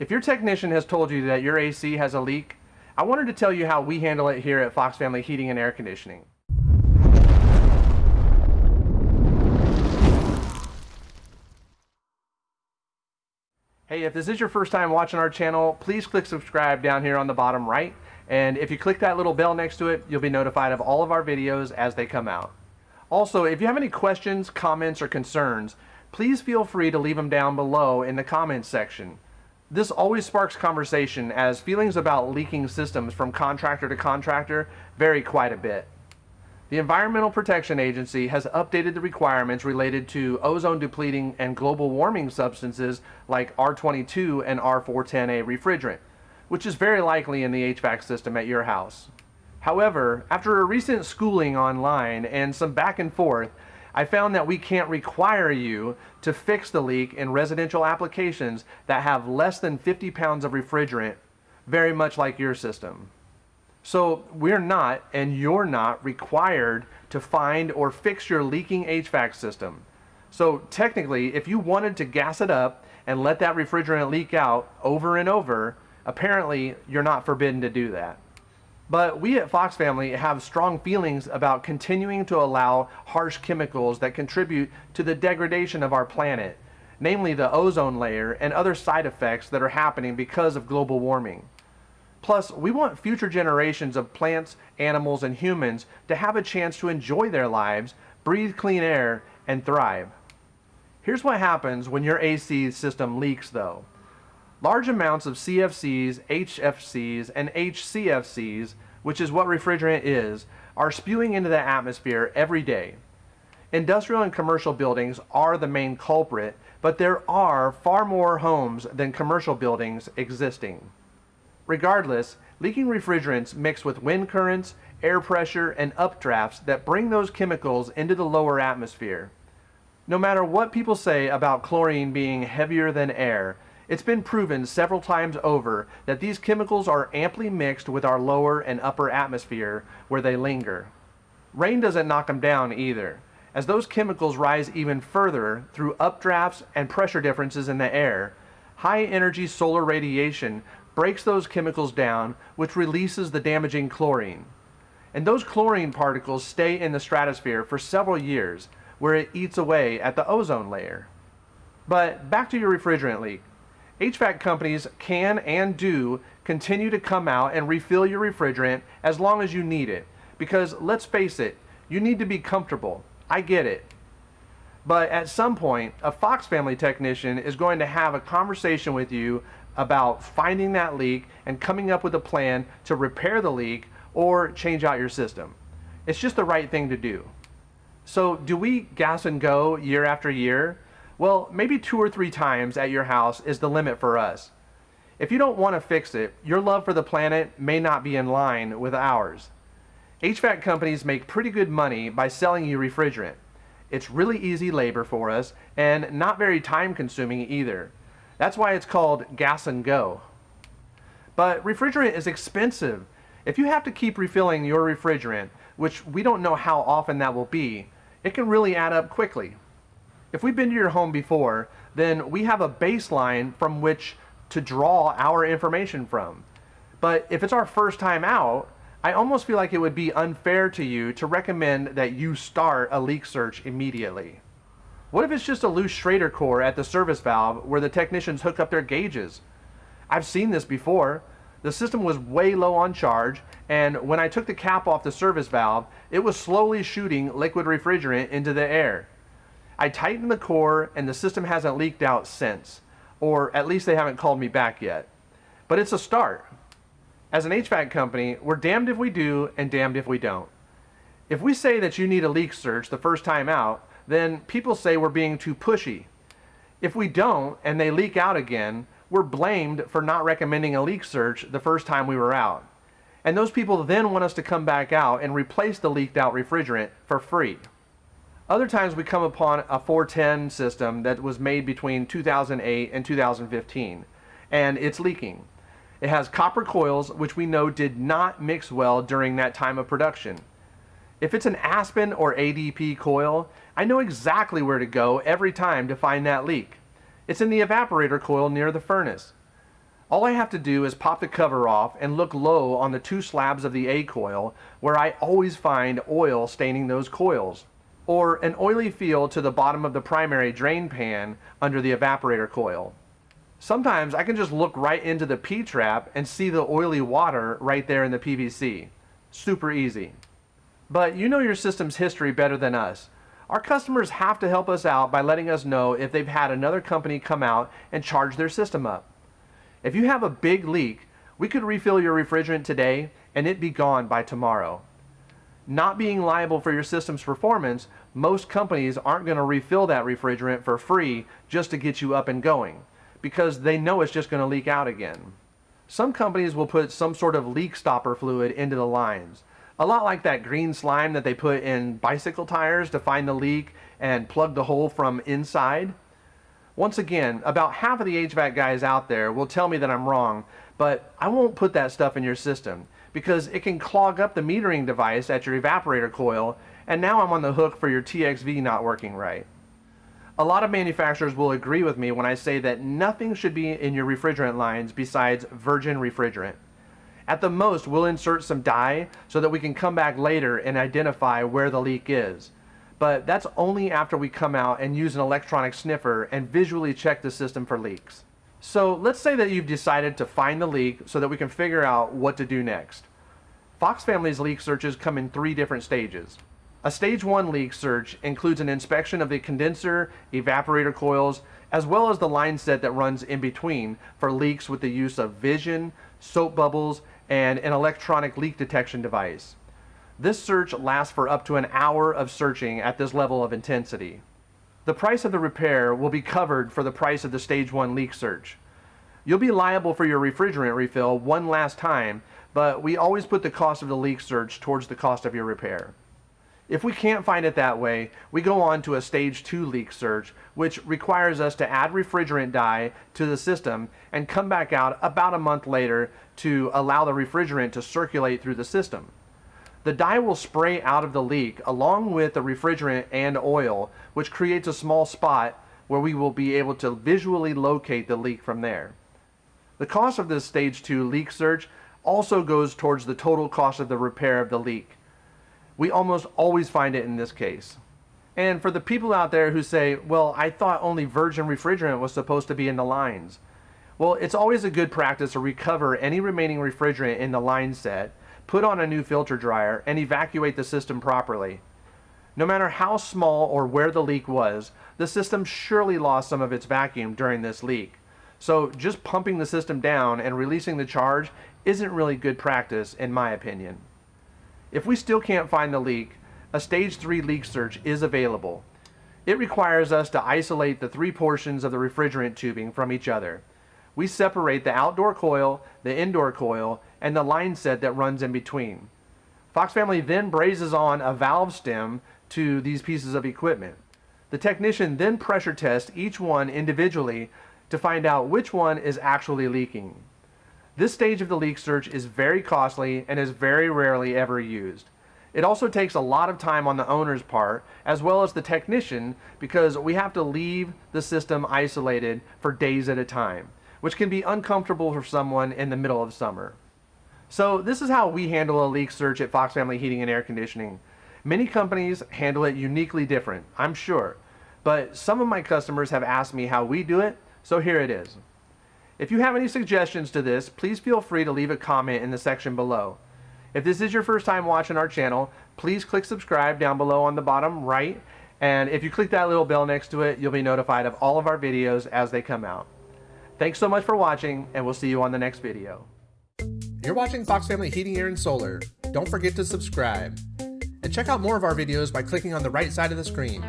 If your technician has told you that your AC has a leak, I wanted to tell you how we handle it here at Fox Family Heating and Air Conditioning. Hey, if this is your first time watching our channel, please click subscribe down here on the bottom right. And if you click that little bell next to it, you'll be notified of all of our videos as they come out. Also, if you have any questions, comments, or concerns, please feel free to leave them down below in the comments section. This always sparks conversation as feelings about leaking systems from contractor to contractor vary quite a bit. The Environmental Protection Agency has updated the requirements related to ozone depleting and global warming substances like R22 and R410A refrigerant, which is very likely in the HVAC system at your house. However, after a recent schooling online and some back and forth, I found that we can't require you to fix the leak in residential applications that have less than 50 pounds of refrigerant, very much like your system. So we're not, and you're not, required to find or fix your leaking HVAC system. So technically, if you wanted to gas it up and let that refrigerant leak out over and over, apparently you're not forbidden to do that. But we at Fox Family have strong feelings about continuing to allow harsh chemicals that contribute to the degradation of our planet, namely the ozone layer and other side effects that are happening because of global warming. Plus, we want future generations of plants, animals, and humans to have a chance to enjoy their lives, breathe clean air, and thrive. Here's what happens when your AC system leaks though. Large amounts of CFCs, HFCs, and HCFCs, which is what refrigerant is, are spewing into the atmosphere every day. Industrial and commercial buildings are the main culprit, but there are far more homes than commercial buildings existing. Regardless, leaking refrigerants mix with wind currents, air pressure, and updrafts that bring those chemicals into the lower atmosphere. No matter what people say about chlorine being heavier than air, it's been proven several times over that these chemicals are amply mixed with our lower and upper atmosphere where they linger. Rain doesn't knock them down either, as those chemicals rise even further through updrafts and pressure differences in the air. High energy solar radiation breaks those chemicals down, which releases the damaging chlorine. And those chlorine particles stay in the stratosphere for several years, where it eats away at the ozone layer. But back to your refrigerant leak. HVAC companies can and do continue to come out and refill your refrigerant as long as you need it. Because let's face it, you need to be comfortable. I get it. But at some point, a Fox family technician is going to have a conversation with you about finding that leak and coming up with a plan to repair the leak or change out your system. It's just the right thing to do. So do we gas and go year after year? Well, maybe two or three times at your house is the limit for us. If you don't want to fix it, your love for the planet may not be in line with ours. HVAC companies make pretty good money by selling you refrigerant. It's really easy labor for us and not very time consuming either. That's why it's called gas and go. But refrigerant is expensive. If you have to keep refilling your refrigerant, which we don't know how often that will be, it can really add up quickly. If we've been to your home before, then we have a baseline from which to draw our information from. But if it's our first time out, I almost feel like it would be unfair to you to recommend that you start a leak search immediately. What if it's just a loose Schrader core at the service valve where the technicians hook up their gauges? I've seen this before. The system was way low on charge, and when I took the cap off the service valve, it was slowly shooting liquid refrigerant into the air. I tightened the core, and the system hasn't leaked out since, or at least they haven't called me back yet. But it's a start. As an HVAC company, we're damned if we do and damned if we don't. If we say that you need a leak search the first time out, then people say we're being too pushy. If we don't and they leak out again, we're blamed for not recommending a leak search the first time we were out. And those people then want us to come back out and replace the leaked out refrigerant for free. Other times we come upon a 410 system that was made between 2008 and 2015 and it's leaking. It has copper coils which we know did not mix well during that time of production. If it's an Aspen or ADP coil, I know exactly where to go every time to find that leak. It's in the evaporator coil near the furnace. All I have to do is pop the cover off and look low on the two slabs of the A coil where I always find oil staining those coils or an oily feel to the bottom of the primary drain pan under the evaporator coil. Sometimes I can just look right into the P-trap and see the oily water right there in the PVC. Super easy. But you know your system's history better than us. Our customers have to help us out by letting us know if they've had another company come out and charge their system up. If you have a big leak, we could refill your refrigerant today and it be gone by tomorrow. Not being liable for your system's performance, most companies aren't going to refill that refrigerant for free just to get you up and going because they know it's just going to leak out again. Some companies will put some sort of leak stopper fluid into the lines. A lot like that green slime that they put in bicycle tires to find the leak and plug the hole from inside. Once again, about half of the HVAC guys out there will tell me that I'm wrong, but I won't put that stuff in your system because it can clog up the metering device at your evaporator coil and now I'm on the hook for your TXV not working right. A lot of manufacturers will agree with me when I say that nothing should be in your refrigerant lines besides virgin refrigerant. At the most, we'll insert some dye so that we can come back later and identify where the leak is but that's only after we come out and use an electronic sniffer and visually check the system for leaks. So let's say that you've decided to find the leak so that we can figure out what to do next. Fox Family's leak searches come in three different stages. A stage one leak search includes an inspection of the condenser, evaporator coils, as well as the line set that runs in between for leaks with the use of vision, soap bubbles, and an electronic leak detection device. This search lasts for up to an hour of searching at this level of intensity. The price of the repair will be covered for the price of the stage 1 leak search. You'll be liable for your refrigerant refill one last time, but we always put the cost of the leak search towards the cost of your repair. If we can't find it that way, we go on to a stage 2 leak search, which requires us to add refrigerant dye to the system and come back out about a month later to allow the refrigerant to circulate through the system. The dye will spray out of the leak along with the refrigerant and oil, which creates a small spot where we will be able to visually locate the leak from there. The cost of this stage 2 leak search also goes towards the total cost of the repair of the leak. We almost always find it in this case. And for the people out there who say, well, I thought only virgin refrigerant was supposed to be in the lines. Well, it's always a good practice to recover any remaining refrigerant in the line set put on a new filter dryer, and evacuate the system properly. No matter how small or where the leak was, the system surely lost some of its vacuum during this leak. So just pumping the system down and releasing the charge isn't really good practice in my opinion. If we still can't find the leak, a stage 3 leak search is available. It requires us to isolate the three portions of the refrigerant tubing from each other we separate the outdoor coil, the indoor coil, and the line set that runs in between. Fox Family then brazes on a valve stem to these pieces of equipment. The technician then pressure tests each one individually to find out which one is actually leaking. This stage of the leak search is very costly and is very rarely ever used. It also takes a lot of time on the owner's part as well as the technician because we have to leave the system isolated for days at a time which can be uncomfortable for someone in the middle of summer. So this is how we handle a leak search at Fox Family Heating and Air Conditioning. Many companies handle it uniquely different, I'm sure, but some of my customers have asked me how we do it, so here it is. If you have any suggestions to this, please feel free to leave a comment in the section below. If this is your first time watching our channel, please click subscribe down below on the bottom right, and if you click that little bell next to it, you'll be notified of all of our videos as they come out. Thanks so much for watching, and we'll see you on the next video. You're watching Fox Family Heating, Air, and Solar. Don't forget to subscribe. And check out more of our videos by clicking on the right side of the screen.